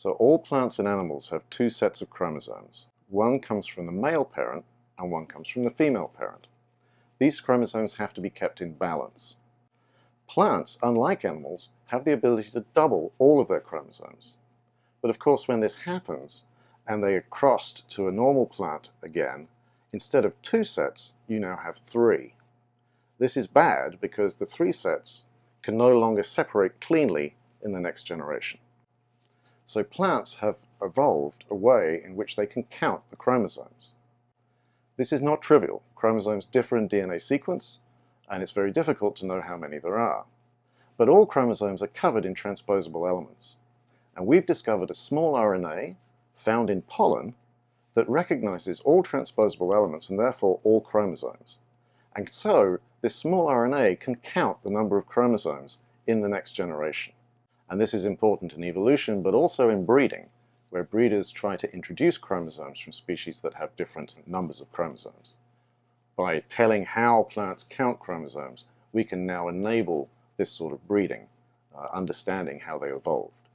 So all plants and animals have two sets of chromosomes. One comes from the male parent and one comes from the female parent. These chromosomes have to be kept in balance. Plants, unlike animals, have the ability to double all of their chromosomes. But of course when this happens and they are crossed to a normal plant again, instead of two sets, you now have three. This is bad because the three sets can no longer separate cleanly in the next generation. So plants have evolved a way in which they can count the chromosomes. This is not trivial. Chromosomes differ in DNA sequence, and it's very difficult to know how many there are. But all chromosomes are covered in transposable elements. And we've discovered a small RNA found in pollen that recognizes all transposable elements and therefore all chromosomes. And so this small RNA can count the number of chromosomes in the next generation. And this is important in evolution, but also in breeding, where breeders try to introduce chromosomes from species that have different numbers of chromosomes. By telling how plants count chromosomes, we can now enable this sort of breeding, uh, understanding how they evolved.